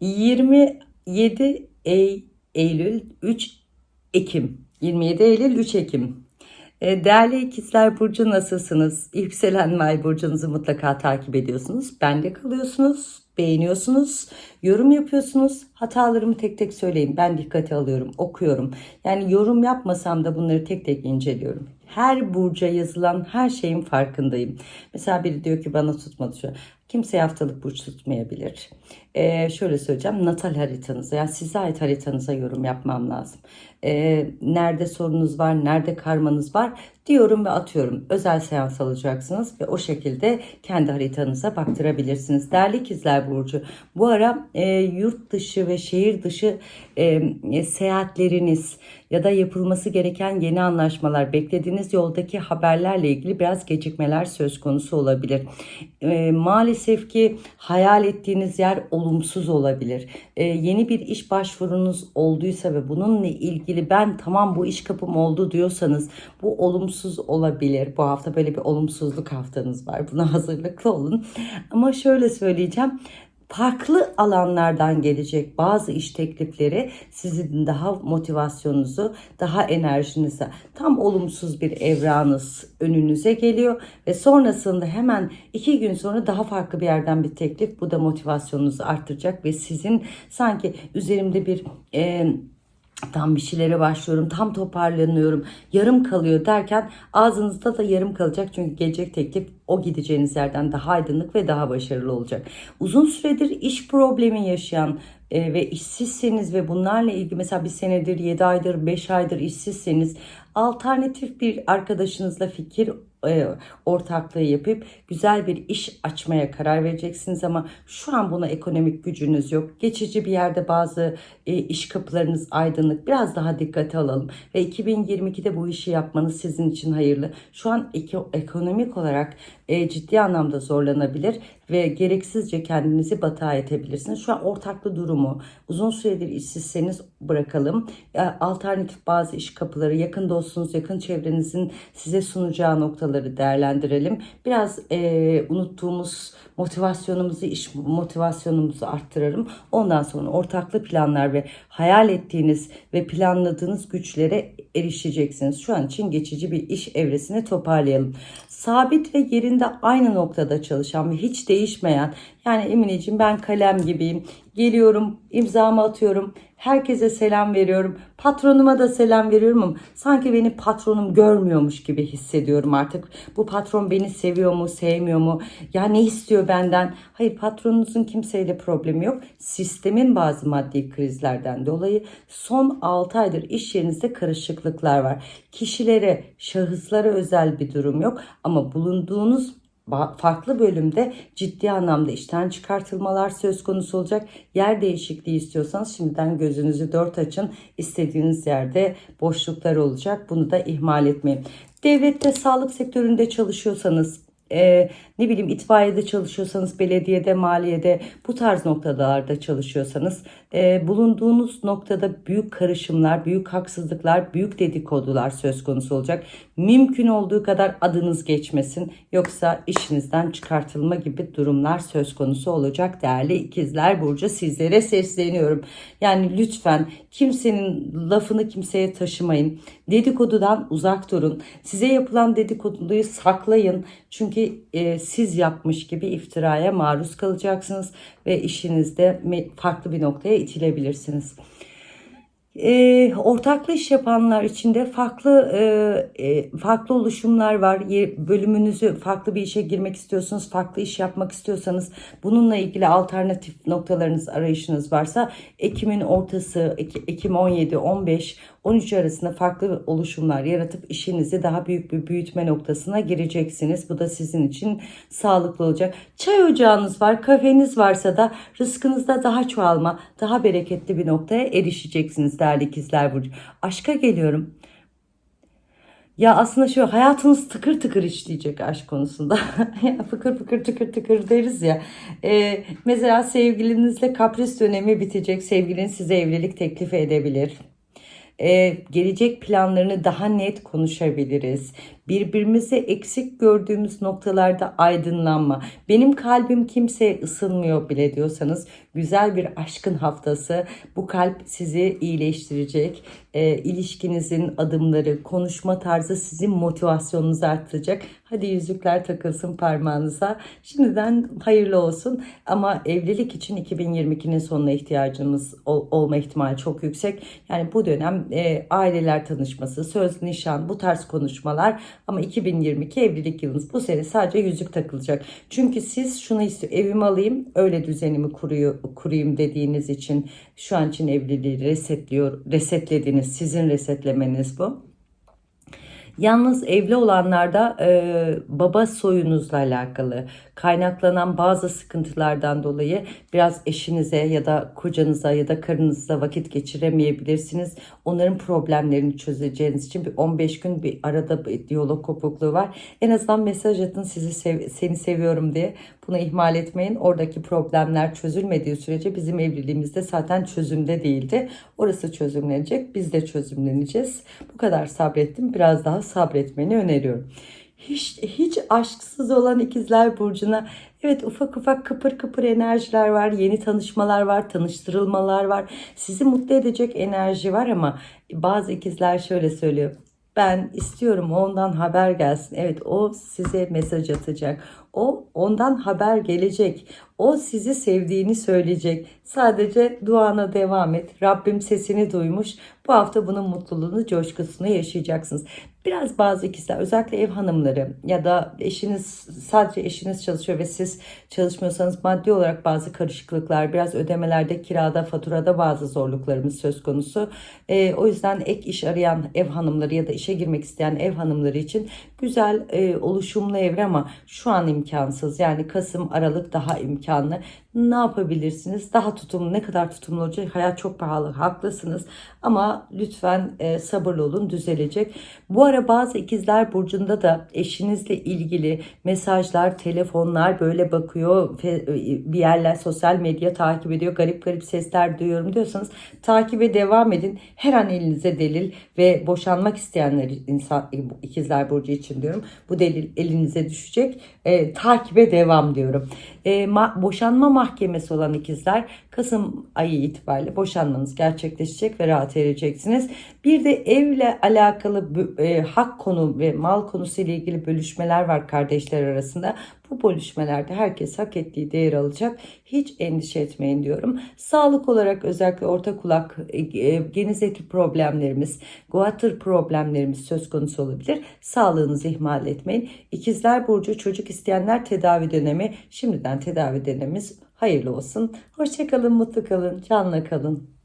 27 Ey- Eylül 3 Ekim 27 Eylül 3 Ekim E, Değerli ikizler Burcu nasılsınız? Yükselen ve burcunuzu mutlaka takip ediyorsunuz. Bende kalıyorsunuz, beğeniyorsunuz, yorum yapıyorsunuz. Hatalarımı tek tek söyleyin. Ben dikkate alıyorum, okuyorum. Yani yorum yapmasam da bunları tek tek inceliyorum. Her burca yazılan her şeyin farkındayım. Mesela biri diyor ki bana tutmadı şu. Kimseye haftalık burç tutmayabilir. Ee, şöyle söyleyeceğim. Natal haritanıza yani size ait haritanıza yorum yapmam lazım. Ee, nerede sorunuz var, nerede karmanız var diyorum ve atıyorum. Özel seans alacaksınız ve o şekilde kendi haritanıza baktırabilirsiniz. Değerli ikizler Burcu bu ara e, yurt dışı ve şehir dışı e, e, seyahatleriniz ya da yapılması gereken yeni anlaşmalar, beklediğiniz yoldaki haberlerle ilgili biraz gecikmeler söz konusu olabilir. E, maalesef ki hayal ettiğiniz yer olumsuz olabilir. E, yeni bir iş başvurunuz olduysa ve bununla ilgili ben tamam bu iş kapım oldu diyorsanız bu olumsuz olabilir. Bu hafta böyle bir olumsuzluk haftanız var. Buna hazırlıklı olun. Ama şöyle söyleyeceğim farklı alanlardan gelecek bazı iş teklifleri sizin daha motivasyonunuzu, daha enerjinizi tam olumsuz bir evranız önünüze geliyor. Ve sonrasında hemen iki gün sonra daha farklı bir yerden bir teklif bu da motivasyonunuzu arttıracak ve sizin sanki üzerimde bir e, tam bir şeylere başlıyorum, tam toparlanıyorum, yarım kalıyor derken ağzınızda da yarım kalacak. Çünkü gelecek teklif o gideceğiniz yerden daha aydınlık ve daha başarılı olacak. Uzun süredir iş problemi yaşayan e, ve işsizseniz ve bunlarla ilgili mesela bir senedir, 7 aydır, 5 aydır işsizseniz alternatif bir arkadaşınızla fikir ortaklığı yapıp güzel bir iş açmaya karar vereceksiniz ama şu an buna ekonomik gücünüz yok. Geçici bir yerde bazı e, iş kapılarınız aydınlık. Biraz daha dikkate alalım ve 2022'de bu işi yapmanız sizin için hayırlı. Şu an eko- ekonomik olarak e, ciddi anlamda zorlanabilir ve gereksizce kendinizi batağa etebilirsiniz. Şu an ortaklı durumu uzun süredir işsizseniz bırakalım. Alternatif bazı iş kapıları yakın dostunuz, yakın çevrenizin size sunacağı noktaları değerlendirelim. Biraz e, unuttuğumuz motivasyonumuzu, iş motivasyonumuzu arttıralım. Ondan sonra ortaklı planlar ve hayal ettiğiniz ve planladığınız güçlere erişeceksiniz. Şu an için geçici bir iş evresini toparlayalım. Sabit ve yerinde aynı noktada çalışan ve hiç değişmeyen yani Emineciğim ben kalem gibiyim. Geliyorum, imzamı atıyorum, herkese selam veriyorum. Patronuma da selam veriyorum ama sanki beni patronum görmüyormuş gibi hissediyorum artık. Bu patron beni seviyor mu, sevmiyor mu? Ya ne istiyor benden? Hayır patronunuzun kimseyle problemi yok. Sistemin bazı maddi krizlerden dolayı son 6 aydır iş yerinizde karışıklıklar var. Kişilere, şahıslara özel bir durum yok ama bulunduğunuz farklı bölümde ciddi anlamda işten çıkartılmalar söz konusu olacak. Yer değişikliği istiyorsanız şimdiden gözünüzü dört açın. İstediğiniz yerde boşluklar olacak. Bunu da ihmal etmeyin. Devlette sağlık sektöründe çalışıyorsanız e, ne bileyim itfaiyede çalışıyorsanız, belediyede, maliyede bu tarz noktalarda çalışıyorsanız e, bulunduğunuz noktada büyük karışımlar, büyük haksızlıklar, büyük dedikodular söz konusu olacak. Mümkün olduğu kadar adınız geçmesin yoksa işinizden çıkartılma gibi durumlar söz konusu olacak değerli ikizler Burcu sizlere sesleniyorum. Yani lütfen kimsenin lafını kimseye taşımayın. Dedikodudan uzak durun. Size yapılan dedikoduyu saklayın. Çünkü e, siz yapmış gibi iftiraya maruz kalacaksınız ve işinizde farklı bir noktaya itilebilirsiniz. E, ortaklı iş yapanlar içinde farklı e, farklı oluşumlar var. Bölümünüzü farklı bir işe girmek istiyorsanız, farklı iş yapmak istiyorsanız, bununla ilgili alternatif noktalarınız, arayışınız varsa Ekim'in ortası, Ek- Ekim 17, 15, 13 arasında farklı oluşumlar yaratıp işinizi daha büyük bir büyütme noktasına gireceksiniz. Bu da sizin için sağlıklı olacak. Çay ocağınız var, kafeniz varsa da rızkınızda daha çoğalma, daha bereketli bir noktaya erişeceksiniz değerli ikizler burcu. Aşka geliyorum. Ya aslında şu hayatınız tıkır tıkır işleyecek aşk konusunda. fıkır fıkır tıkır tıkır deriz ya. Ee, mesela sevgilinizle kapris dönemi bitecek. Sevgiliniz size evlilik teklifi edebilir. Ee, gelecek planlarını daha net konuşabiliriz. Birbirimizi eksik gördüğümüz noktalarda aydınlanma. Benim kalbim kimseye ısınmıyor bile diyorsanız güzel bir aşkın haftası. Bu kalp sizi iyileştirecek. E, ilişkinizin adımları, konuşma tarzı sizin motivasyonunuzu arttıracak. Hadi yüzükler takılsın parmağınıza. Şimdiden hayırlı olsun. Ama evlilik için 2022'nin sonuna ihtiyacımız ol- olma ihtimali çok yüksek. Yani bu dönem e, aileler tanışması, söz, nişan bu tarz konuşmalar ama 2022 evlilik yılınız. Bu sene sadece yüzük takılacak. Çünkü siz şunu istiyor evimi alayım öyle düzenimi kuruyor, kurayım dediğiniz için şu an için evliliği resetliyor, resetlediniz. Sizin resetlemeniz bu. Yalnız evli olanlarda e, baba soyunuzla alakalı kaynaklanan bazı sıkıntılardan dolayı biraz eşinize ya da kocanıza ya da karınızla vakit geçiremeyebilirsiniz. Onların problemlerini çözeceğiniz için bir 15 gün bir arada bir diyalog kopukluğu var. En azından mesaj atın sizi sev- seni seviyorum diye. Bunu ihmal etmeyin. Oradaki problemler çözülmediği sürece bizim evliliğimizde zaten çözümde değildi. Orası çözümlenecek. Biz de çözümleneceğiz. Bu kadar sabrettim. Biraz daha sabretmeni öneriyorum. Hiç, hiç aşksız olan ikizler burcuna evet ufak ufak kıpır kıpır enerjiler var, yeni tanışmalar var, tanıştırılmalar var. Sizi mutlu edecek enerji var ama bazı ikizler şöyle söylüyor. Ben istiyorum ondan haber gelsin. Evet o size mesaj atacak. O ondan haber gelecek. O sizi sevdiğini söyleyecek. Sadece duana devam et. Rabbim sesini duymuş. Bu hafta bunun mutluluğunu, coşkusunu yaşayacaksınız. Biraz bazı ikizler özellikle ev hanımları ya da eşiniz sadece eşiniz çalışıyor ve siz çalışmıyorsanız maddi olarak bazı karışıklıklar, biraz ödemelerde, kirada, faturada bazı zorluklarımız söz konusu. Ee, o yüzden ek iş arayan ev hanımları ya da işe girmek isteyen ev hanımları için güzel e, oluşumlu evre ama şu an imkansız. Yani Kasım, Aralık daha imkanlı. Ne yapabilirsiniz? Daha tutumlu, ne kadar tutumlu olacak? Hayat çok pahalı, haklısınız. Ama lütfen e, sabırlı olun, düzelecek. Bu ara bazı ikizler burcunda da eşinizle ilgili mesajlar, telefonlar böyle bakıyor. fe- Bir yerler sosyal medya takip ediyor. Garip garip sesler duyuyorum diyorsanız takibe devam edin. Her an elinize delil ve boşanmak isteyenler insan ikizler burcu için diyorum. Bu delil elinize düşecek. E, takibe devam diyorum. E, ma- boşanma mahkemesi olan ikizler Kasım ayı itibariyle boşanmanız gerçekleşecek ve rahat ereceksiniz. Bir de evle alakalı e, hak konu ve mal konusu ile ilgili bölüşmeler var kardeşler arasında. Bu bölüşmelerde herkes hak ettiği değer alacak. Hiç endişe etmeyin diyorum. Sağlık olarak özellikle orta kulak, e, e, geniz eti problemlerimiz, guatr problemlerimiz söz konusu olabilir. Sağlığınızı ihmal etmeyin. İkizler Burcu çocuk isteyenler tedavi dönemi. Şimdiden tedavi dönemimiz hayırlı olsun. Hoşçakalın, mutlu kalın, canla kalın.